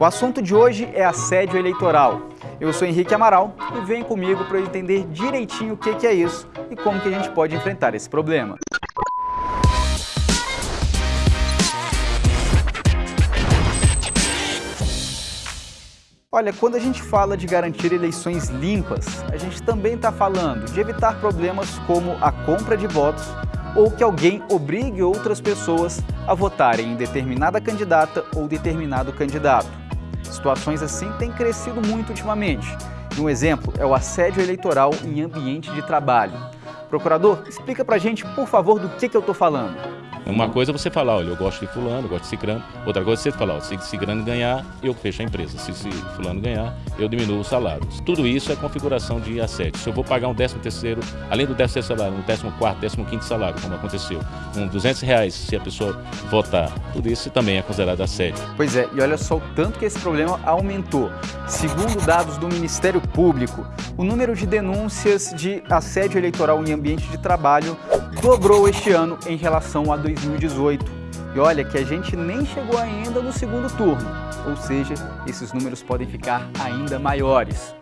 O assunto de hoje é assédio eleitoral. Eu sou Henrique Amaral e vem comigo para eu entender direitinho o que é isso e como que a gente pode enfrentar esse problema. Olha, quando a gente fala de garantir eleições limpas, a gente também está falando de evitar problemas como a compra de votos ou que alguém obrigue outras pessoas a votarem em determinada candidata ou determinado candidato. Situações assim têm crescido muito ultimamente. Um exemplo é o assédio eleitoral em ambiente de trabalho. Procurador, explica pra gente, por favor, do que, que eu estou falando. Uma coisa é você falar, olha, eu gosto de fulano, eu gosto de cicrano. Outra coisa é você falar, se cicrano ganhar, eu fecho a empresa. Se, se fulano ganhar, eu diminuo o salário. Tudo isso é configuração de assédio. Se eu vou pagar um 13 terceiro, além do 13 terceiro salário, um 14 quarto, 15 quinto salário, como aconteceu, com 200 reais se a pessoa votar, tudo isso também é considerado assédio. Pois é, e olha só o tanto que esse problema aumentou. Segundo dados do Ministério Público, o número de denúncias de assédio eleitoral em ambiente de trabalho dobrou este ano em relação a 2018. E olha que a gente nem chegou ainda no segundo turno, ou seja, esses números podem ficar ainda maiores.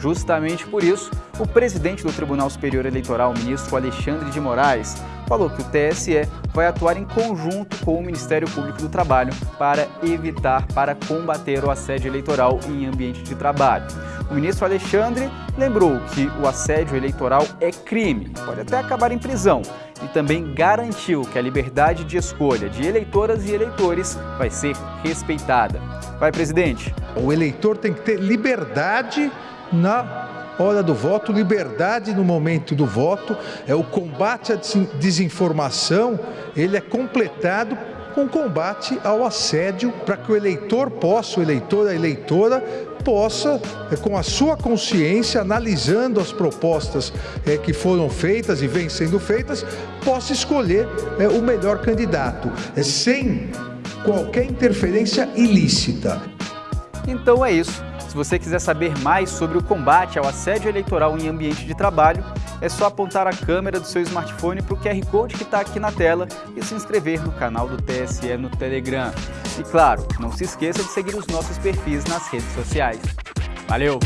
Justamente por isso, o presidente do Tribunal Superior Eleitoral, ministro Alexandre de Moraes, falou que o TSE vai atuar em conjunto com o Ministério Público do Trabalho para evitar, para combater o assédio eleitoral em ambiente de trabalho. O ministro Alexandre lembrou que o assédio eleitoral é crime, pode até acabar em prisão, e também garantiu que a liberdade de escolha de eleitoras e eleitores vai ser respeitada. Vai, presidente. O eleitor tem que ter liberdade na hora do voto, liberdade no momento do voto, é o combate à desinformação, ele é completado com combate ao assédio para que o eleitor possa, o eleitor, a eleitora, possa, é, com a sua consciência, analisando as propostas é, que foram feitas e vêm sendo feitas, possa escolher é, o melhor candidato, sem qualquer interferência ilícita. Então é isso. Se você quiser saber mais sobre o combate ao assédio eleitoral em ambiente de trabalho, é só apontar a câmera do seu smartphone para o QR Code que está aqui na tela e se inscrever no canal do TSE no Telegram. E claro, não se esqueça de seguir os nossos perfis nas redes sociais. Valeu!